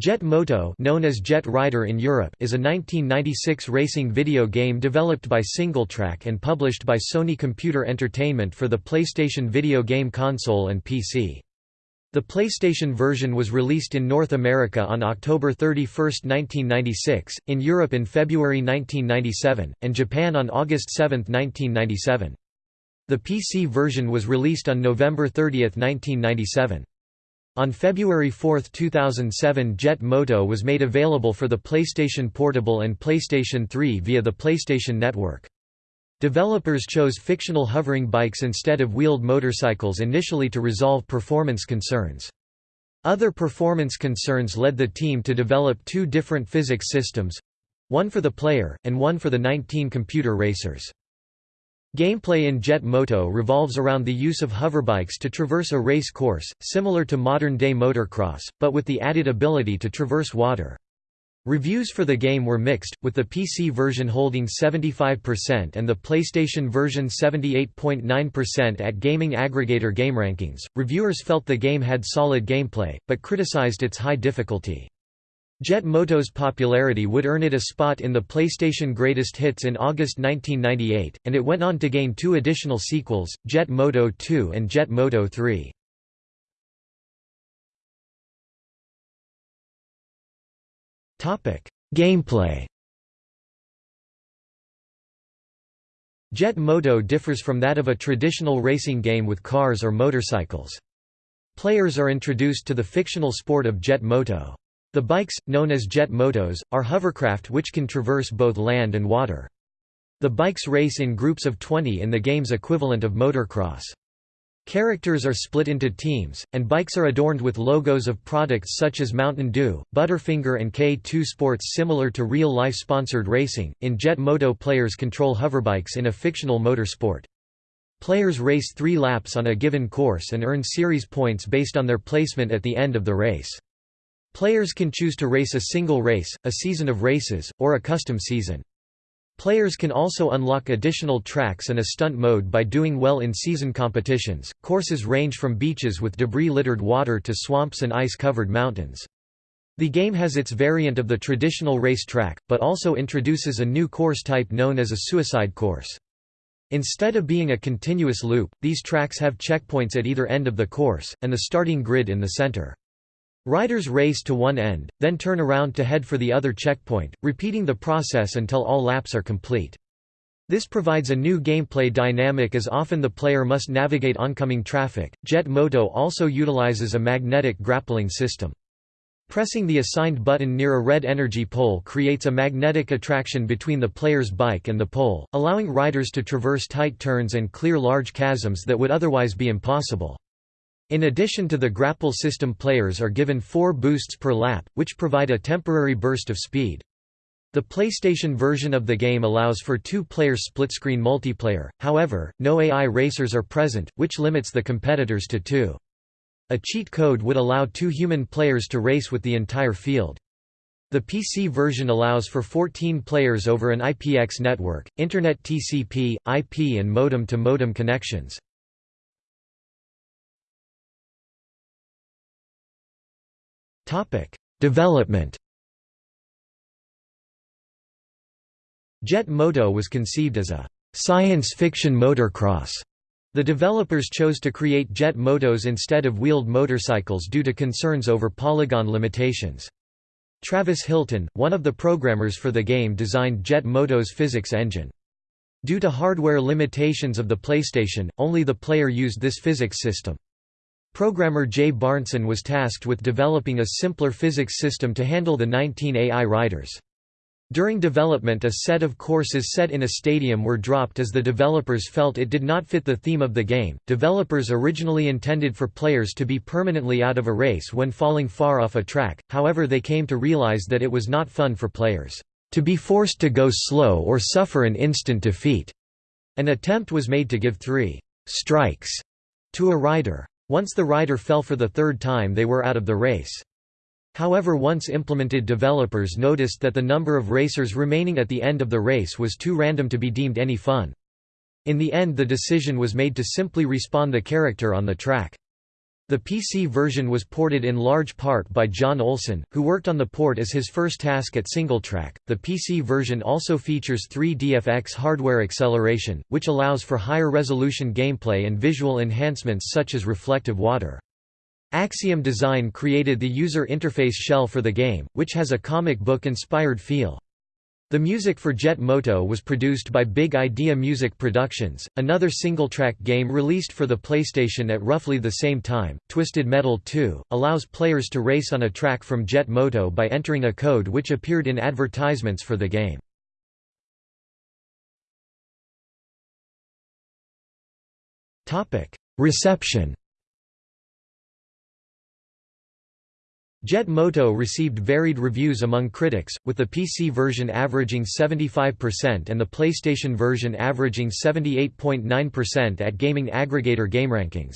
Jet Moto known as Jet Rider in Europe is a 1996 racing video game developed by SingleTrac and published by Sony Computer Entertainment for the PlayStation video game console and PC. The PlayStation version was released in North America on October 31, 1996, in Europe in February 1997, and Japan on August 7, 1997. The PC version was released on November 30, 1997. On February 4, 2007 Jet Moto was made available for the PlayStation Portable and PlayStation 3 via the PlayStation Network. Developers chose fictional hovering bikes instead of wheeled motorcycles initially to resolve performance concerns. Other performance concerns led the team to develop two different physics systems—one for the player, and one for the 19 computer racers. Gameplay in Jet Moto revolves around the use of hoverbikes to traverse a race course, similar to modern-day motocross, but with the added ability to traverse water. Reviews for the game were mixed, with the PC version holding 75% and the PlayStation version 78.9% at gaming aggregator GameRankings. Reviewers felt the game had solid gameplay, but criticized its high difficulty. Jet Moto's popularity would earn it a spot in the PlayStation Greatest Hits in August 1998, and it went on to gain two additional sequels, Jet Moto 2 and Jet Moto 3. Gameplay Jet Moto differs from that of a traditional racing game with cars or motorcycles. Players are introduced to the fictional sport of jet moto. The bikes, known as jet motos, are hovercraft which can traverse both land and water. The bikes race in groups of 20 in the game's equivalent of motocross. Characters are split into teams, and bikes are adorned with logos of products such as Mountain Dew, Butterfinger, and K2 Sports similar to real life sponsored racing. In Jet Moto, players control hoverbikes in a fictional motorsport. Players race three laps on a given course and earn series points based on their placement at the end of the race. Players can choose to race a single race, a season of races, or a custom season. Players can also unlock additional tracks and a stunt mode by doing well in season competitions. Courses range from beaches with debris littered water to swamps and ice covered mountains. The game has its variant of the traditional race track, but also introduces a new course type known as a suicide course. Instead of being a continuous loop, these tracks have checkpoints at either end of the course, and the starting grid in the center. Riders race to one end, then turn around to head for the other checkpoint, repeating the process until all laps are complete. This provides a new gameplay dynamic as often the player must navigate oncoming traffic. Jet Moto also utilizes a magnetic grappling system. Pressing the assigned button near a red energy pole creates a magnetic attraction between the player's bike and the pole, allowing riders to traverse tight turns and clear large chasms that would otherwise be impossible. In addition to the grapple system players are given four boosts per lap, which provide a temporary burst of speed. The PlayStation version of the game allows for two-player split-screen multiplayer, however, no AI racers are present, which limits the competitors to two. A cheat code would allow two human players to race with the entire field. The PC version allows for 14 players over an IPX network, Internet TCP, IP and modem-to-modem -modem connections. Development Jet Moto was conceived as a science fiction motocross. The developers chose to create jet motos instead of wheeled motorcycles due to concerns over polygon limitations. Travis Hilton, one of the programmers for the game designed Jet Moto's physics engine. Due to hardware limitations of the PlayStation, only the player used this physics system. Programmer Jay Barnson was tasked with developing a simpler physics system to handle the 19 AI riders. During development a set of courses set in a stadium were dropped as the developers felt it did not fit the theme of the game. Developers originally intended for players to be permanently out of a race when falling far off a track, however they came to realize that it was not fun for players to be forced to go slow or suffer an instant defeat. An attempt was made to give three strikes to a rider. Once the rider fell for the third time they were out of the race. However once implemented developers noticed that the number of racers remaining at the end of the race was too random to be deemed any fun. In the end the decision was made to simply respawn the character on the track. The PC version was ported in large part by John Olson, who worked on the port as his first task at SingleTrac. The PC version also features 3DFX hardware acceleration, which allows for higher resolution gameplay and visual enhancements such as reflective water. Axiom Design created the user interface shell for the game, which has a comic book inspired feel. The music for Jet Moto was produced by Big Idea Music Productions. Another SingleTrac game released for the PlayStation at roughly the same time, Twisted Metal 2, allows players to race on a track from Jet Moto by entering a code which appeared in advertisements for the game. Topic: Reception Jet Moto received varied reviews among critics, with the PC version averaging 75% and the PlayStation version averaging 78.9% at gaming aggregator GameRankings.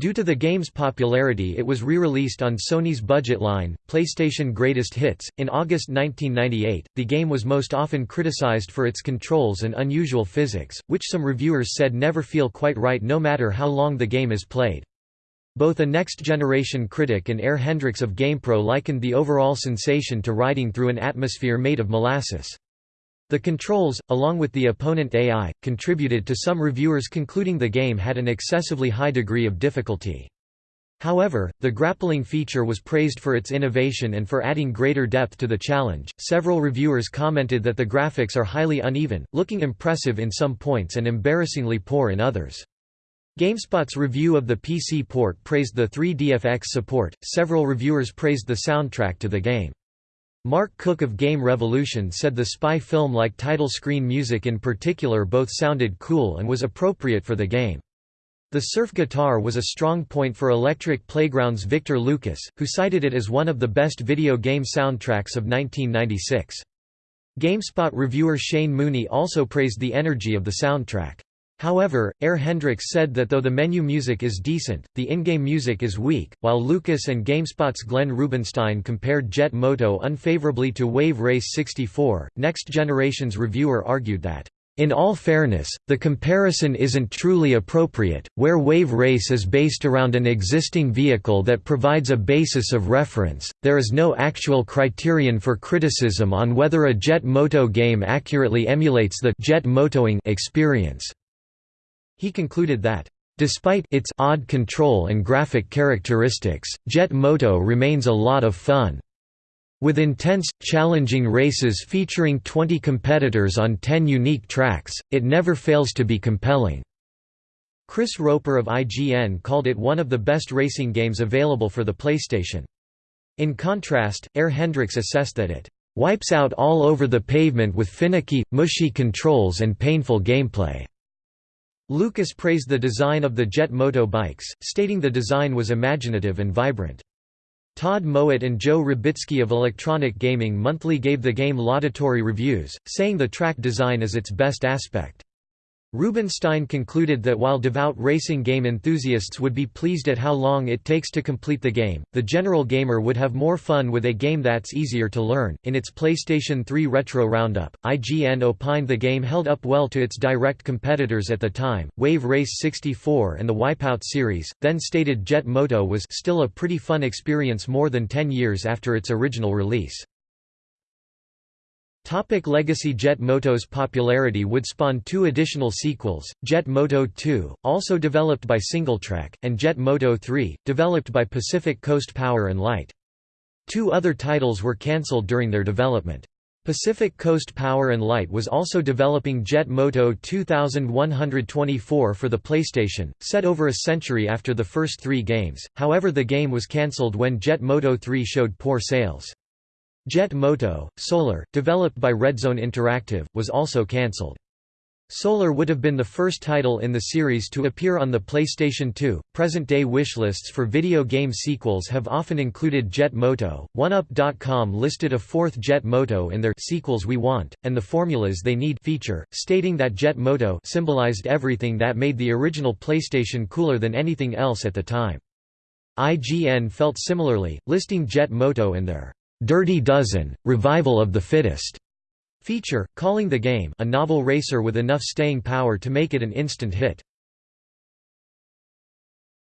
Due to the game's popularity it was re-released on Sony's budget line, PlayStation Greatest Hits. In August 1998, the game was most often criticized for its controls and unusual physics, which some reviewers said never feel quite right no matter how long the game is played. Both a next-generation critic and Air Hendrix of GamePro likened the overall sensation to riding through an atmosphere made of molasses. The controls, along with the opponent AI, contributed to some reviewers concluding the game had an excessively high degree of difficulty. However, the grappling feature was praised for its innovation and for adding greater depth to the challenge. Several reviewers commented that the graphics are highly uneven, looking impressive in some points and embarrassingly poor in others. GameSpot's review of the PC port praised the 3DFX support, several reviewers praised the soundtrack to the game. Mark Cook of Game Revolution said the spy film-like title screen music in particular both sounded cool and was appropriate for the game. The surf guitar was a strong point for Electric Playground's Victor Lucas, who cited it as one of the best video game soundtracks of 1996. GameSpot reviewer Shane Mooney also praised the energy of the soundtrack. However, Air Hendrix said that though the menu music is decent, the in-game music is weak, while Lucas and GameSpot's Glenn Rubinstein compared Jet Moto unfavorably to Wave Race 64. Next Generation's reviewer argued that in all fairness, the comparison isn't truly appropriate, where Wave Race is based around an existing vehicle that provides a basis of reference, there is no actual criterion for criticism on whether a Jet Moto game accurately emulates the jet motoing experience. He concluded that, "...despite its odd control and graphic characteristics, Jet Moto remains a lot of fun." With intense, challenging races featuring 20 competitors on 10 unique tracks, it never fails to be compelling. Chris Roper of IGN called it one of the best racing games available for the PlayStation. In contrast, Air Hendrix assessed that it wipes out all over the pavement with finicky, mushy controls and painful gameplay. Lucas praised the design of the Jet Moto bikes, stating the design was imaginative and vibrant. Todd Mowatt and Joe Rybicki of Electronic Gaming Monthly gave the game laudatory reviews, saying the track design is its best aspect. Rubinstein concluded that while devout racing game enthusiasts would be pleased at how long it takes to complete the game, the general gamer would have more fun with a game that's easier to learn. In its PlayStation 3 Retro Roundup, IGN opined the game held up well to its direct competitors at the time, Wave Race 64 and the Wipeout series, then stated Jet Moto was still a pretty fun experience more than 10 years after its original release. Topic Legacy Jet Moto's popularity would spawn two additional sequels, Jet Moto 2, also developed by SingleTrac, and Jet Moto 3, developed by Pacific Coast Power and Light. Two other titles were cancelled during their development. Pacific Coast Power and Light was also developing Jet Moto 2124 for the PlayStation, set over a century after the first three games, however the game was cancelled when Jet Moto 3 showed poor sales. Jet Moto, Solar, developed by Redzone Interactive, was also cancelled. Solar would have been the first title in the series to appear on the PlayStation 2. Present day wishlists for video game sequels have often included Jet Moto. 1UP.com listed a fourth Jet Moto in their Sequels We Want, and the Formulas They Need feature, stating that Jet Moto symbolized everything that made the original PlayStation cooler than anything else at the time. IGN felt similarly, listing Jet Moto in their Dirty Dozen, Revival of the Fittest feature, calling the game a novel racer with enough staying power to make it an instant hit.